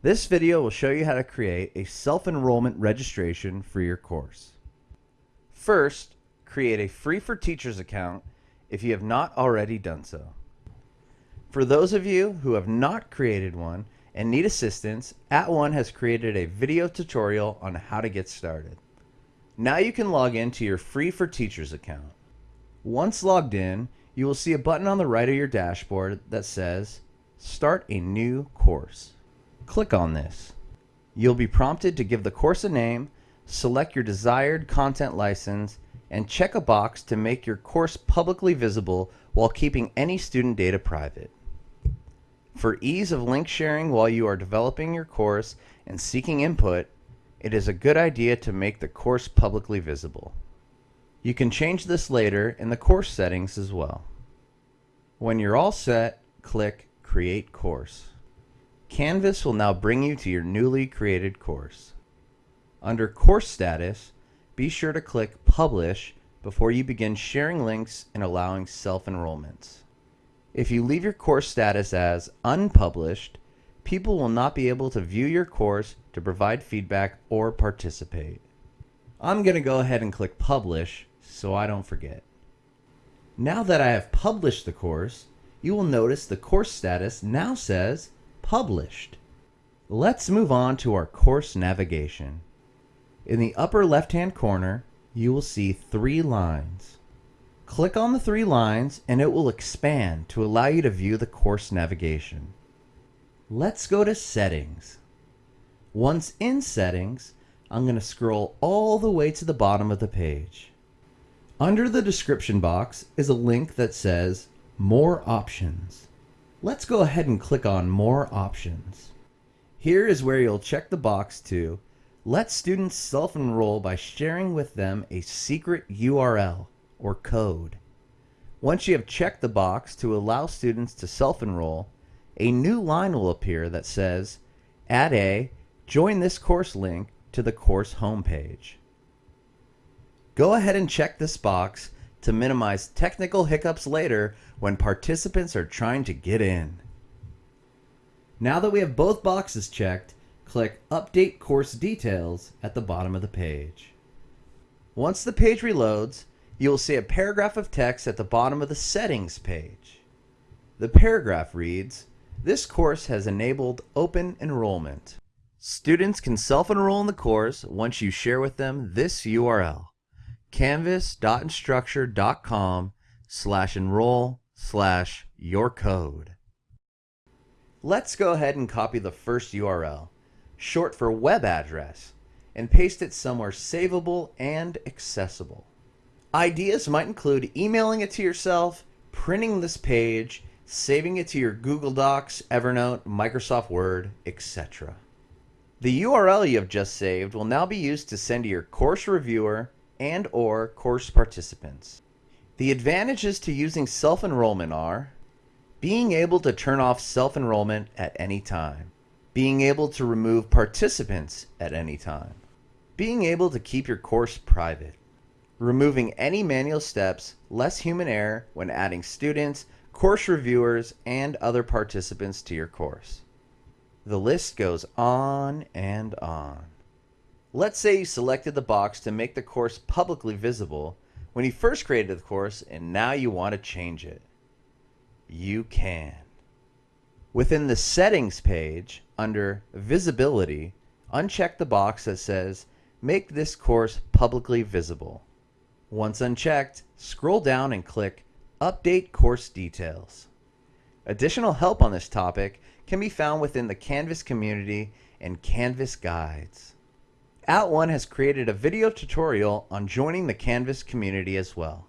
This video will show you how to create a self-enrollment registration for your course. First, create a free for teachers account if you have not already done so. For those of you who have not created one and need assistance, At @ONE has created a video tutorial on how to get started. Now you can log into your free for teachers account. Once logged in, you will see a button on the right of your dashboard that says Start a new course. Click on this. You'll be prompted to give the course a name, select your desired content license, and check a box to make your course publicly visible while keeping any student data private. For ease of link sharing while you are developing your course and seeking input, it is a good idea to make the course publicly visible. You can change this later in the course settings as well. When you're all set, click Create Course. Canvas will now bring you to your newly created course. Under Course Status, be sure to click Publish before you begin sharing links and allowing self-enrollments. If you leave your course status as unpublished, people will not be able to view your course to provide feedback or participate. I'm going to go ahead and click Publish so I don't forget. Now that I have published the course, you will notice the course status now says Published. Let's move on to our course navigation. In the upper left hand corner, you will see three lines. Click on the three lines and it will expand to allow you to view the course navigation. Let's go to Settings. Once in Settings, I'm going to scroll all the way to the bottom of the page. Under the description box is a link that says More Options. Let's go ahead and click on More Options. Here is where you'll check the box to let students self-enroll by sharing with them a secret URL or code. Once you have checked the box to allow students to self-enroll, a new line will appear that says, Add a Join this course link to the course homepage. Go ahead and check this box to minimize technical hiccups later when participants are trying to get in. Now that we have both boxes checked, click Update Course Details at the bottom of the page. Once the page reloads, you will see a paragraph of text at the bottom of the Settings page. The paragraph reads, This course has enabled open enrollment. Students can self-enroll in the course once you share with them this URL canvas.instructure.com slash enroll slash your code. Let's go ahead and copy the first URL, short for web address, and paste it somewhere savable and accessible. Ideas might include emailing it to yourself, printing this page, saving it to your Google Docs, Evernote, Microsoft Word, etc. The URL you have just saved will now be used to send to your course reviewer and or course participants. The advantages to using self-enrollment are being able to turn off self-enrollment at any time, being able to remove participants at any time, being able to keep your course private, removing any manual steps, less human error when adding students, course reviewers, and other participants to your course. The list goes on and on. Let's say you selected the box to make the course publicly visible when you first created the course and now you want to change it. You can. Within the Settings page, under Visibility, uncheck the box that says Make this course publicly visible. Once unchecked, scroll down and click Update Course Details. Additional help on this topic can be found within the Canvas community and Canvas guides. @ONE has created a video tutorial on joining the Canvas community as well.